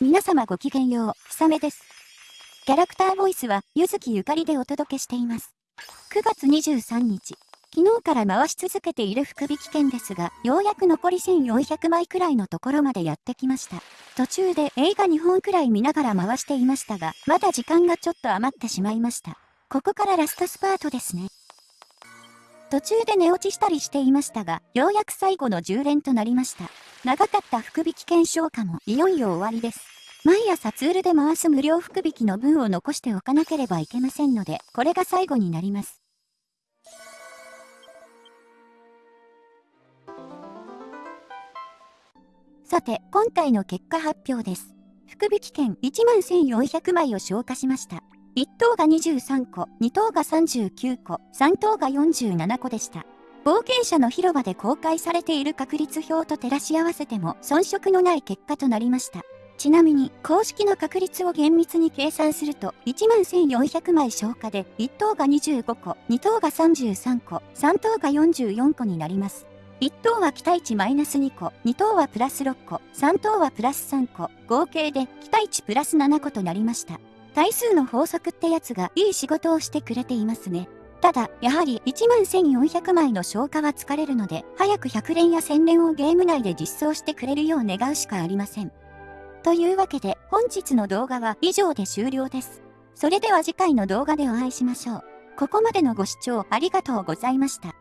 皆様ごきげんよう、ひさめです。キャラクターボイスは、ゆずきゆかりでお届けしています。9月23日、昨日から回し続けている福引券ですが、ようやく残り1400枚くらいのところまでやってきました。途中で映画2本くらい見ながら回していましたが、まだ時間がちょっと余ってしまいました。ここからラストスパートですね。途中で寝落ちしたりしていましたが、ようやく最後の10連となりました。長かった福引券消化もいよいよ終わりです。毎朝ツールで回す無料福引きの分を残しておかなければいけませんので、これが最後になります。さて、今回の結果発表です。福引券1万1400枚を消化しました。1等が23個、2等が39個、3等が47個でした。冒険者の広場で公開されている確率表と照らし合わせても遜色のない結果となりました。ちなみに、公式の確率を厳密に計算すると、11,400枚消化で、1等が25個、2等が33個、3等が44個になります。1等は期待値マイナス2個、2等はプラス6個、3等はプラス3個、合計で期待値プラス7個となりました。対数の法則ってやつがいい仕事をしてくれていますね。ただ、やはり1万1400枚の消化は疲れるので、早く100連や1000連をゲーム内で実装してくれるよう願うしかありません。というわけで、本日の動画は以上で終了です。それでは次回の動画でお会いしましょう。ここまでのご視聴ありがとうございました。